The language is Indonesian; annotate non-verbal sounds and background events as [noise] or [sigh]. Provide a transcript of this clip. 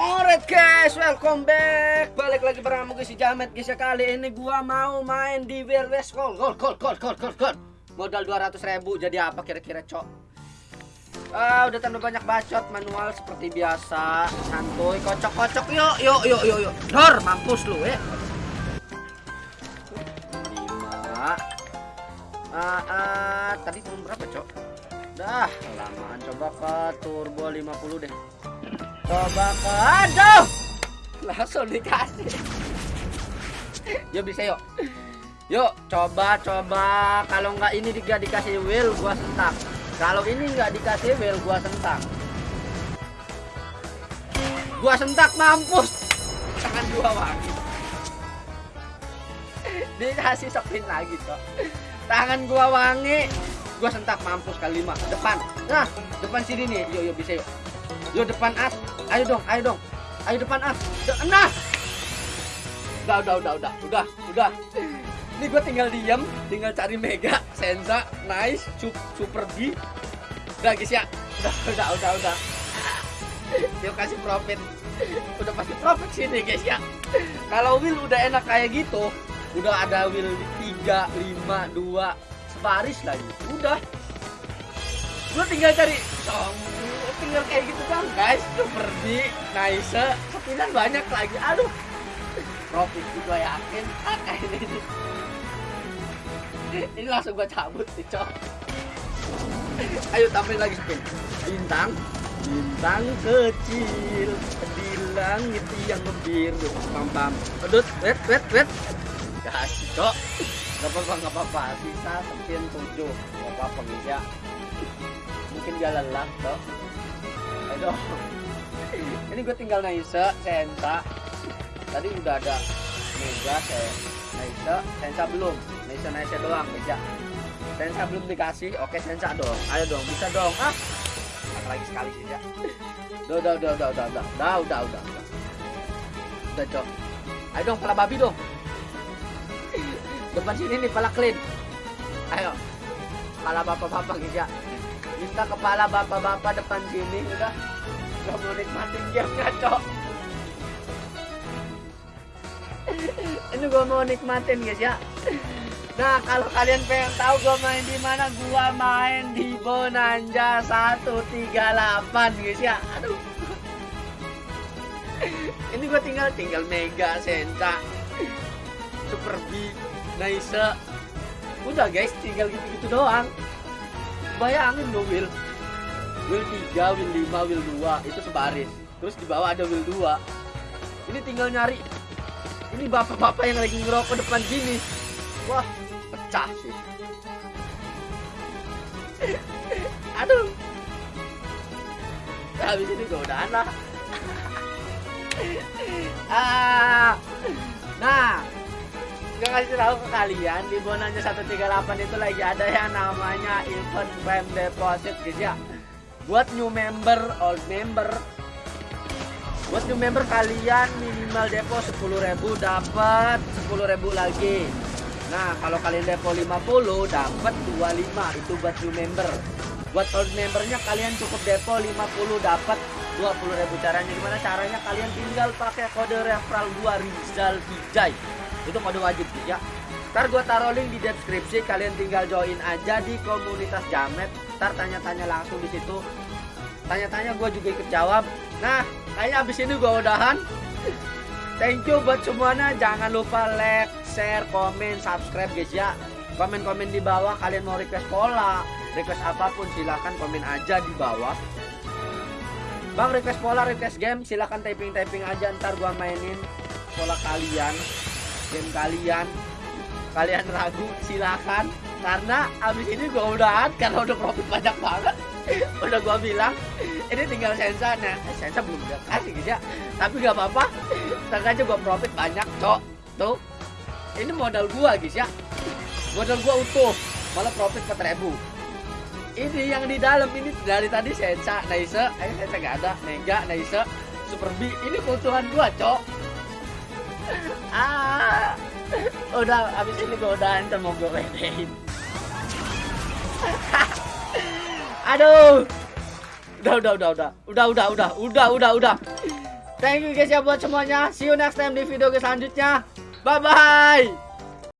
Alright guys, welcome back. Balik lagi bareng gue si Jamet guys ya kali ini gua mau main di Wild West Gold. Gold, gold, gold, gold, gold, gold. Modal 200 ribu jadi apa kira-kira, Cok? Ah, udah tambah banyak bacot manual seperti biasa. Santuy, kocok-kocok. Yuk, yuk, yuk, yuk, yuk. Dor, mampus lu, eh. 5 Ah, ah, tadi belum berapa, Cok? Dah, lamaan coba ke turbo 50 deh. Coba ke aduh. Langsung dikasih. Yuk bisa yuk. Yuk coba coba kalau nggak ini juga dikasih wheel gua sentak. Kalau ini nggak dikasih wheel gua sentak. Gua sentak mampus. Tangan gua wangi. Dikasih spin lagi kok. Tangan gua wangi. Gua sentak mampus kali lima. Depan. Nah, depan sini nih. Yuk yuk bisa yuk. Yuk depan as. Ayo dong, ayo dong. Ayo depan as. Nah. Udah, udah, udah, udah, udah, udah. Ini gue tinggal diem, tinggal cari Mega, Senza, Nice, Sup- Super B. Udah guys ya. Udah, udah, udah, udah. Yuk kasih profit. Udah pasti profit sini guys ya. Kalau wheel udah enak kayak gitu, udah ada wheel 3, 5, 2, sebaris lagi. Udah. Lu tinggal cari song tinggal kayak gitu kan guys super di nice sepinan banyak lagi. Aduh. Profit juga yakin. Ah kayak ini. Ini langsung gua cabut nih cok. Ayo tambahin lagi spin bintang. Bintang kecil. Di langit yang biru. Pam pam edut wet wet wet. Kasih cok. Gak apa-apa, gak apa-apa. Bisa spin tujuh. Gak apa-apa, bisa. Mungkin dia lelah, toh. Ayo. [laughs] Ini gue tinggal Naisa, Sensa. Tadi udah ada Mega, Naisa, Sensa belum. Naisa, Naisa doang, Mega. Sensa belum dikasih. Oke, Sensa dong. Ayo dong, bisa dong. Ah. Lagi sekali sih, ya. Udah, udah, udah, udah, udah, udah, udah, udah, udah, udah. Udah. Ayo dong, pala babi dong. [laughs] Depan sini nih, pala clean. Ayo. Kepala bapak-bapak, guys ya minta kepala bapak-bapak depan sini. Udah gak mau nikmatin game cok. Ini gua mau nikmatin guys ya. Nah kalau kalian pengen tahu gua main di mana gua main di Bonanza 138 guys ya. Aduh. Ini gua tinggal tinggal Mega Sensa Super B Nice udah guys tinggal gitu-gitu doang bayangin lo Will Will 3, Will 5, Will 2 itu sebaris. Terus di bawah ada Will 2 ini tinggal nyari. Ini bapak-bapak yang lagi ngerokok depan sini wah pecah sih. [laughs] Aduh. Nah, habis ini gue udah anak. [laughs] Ah. Nah Gak ngasih tahu ke kalian di Bonanza 138 itu lagi ada yang namanya event prime deposit guys ya. Buat new member old member. Buat new member kalian minimal depo 10.000 dapat 10.000 lagi. Nah kalau kalian depo 50 dapat 25 itu buat new member. Buat old membernya kalian cukup depo 50 dapat 20.000 caranya gimana? Caranya kalian tinggal pakai kode referral gua Rizal Vijay itu kode wajib ya. Ntar gue taruh link di deskripsi kalian tinggal join aja di komunitas jamet. Ntar tanya-tanya langsung di situ. Tanya-tanya gue juga ikut jawab. Nah kayaknya abis ini gue udahan. Thank you buat semuanya. Jangan lupa like share komen subscribe guys ya. Komen-komen di bawah kalian mau request pola request apa pun silahkan komen aja di bawah. Bang request pola, request game, silahkan typing-typing aja ntar gua mainin pola kalian game kalian. Kalian ragu silakan. Karena abis ini gua udahan karena udah profit banyak banget. [laughs] Udah gua bilang ini tinggal sensa nah sensa belum udah kasih guys ya. Tapi gak apa-apa. Sengaja gua profit banyak cok. Tuh. Ini modal gua guys ya. Modal gua utuh malah profit 4000 ini yang di dalam ini dari tadi sensa naisa eh sensa gak ada. Mega naisa super B ini keuntungan gua cok ah. Udah, abis ini gue udah ntar mau gue pedein. [laughs] Aduh. Udah, udah, udah, udah. Udah, udah, udah. Udah, udah, udah. Thank you guys ya buat semuanya. See you next time di video selanjutnya. Bye-bye.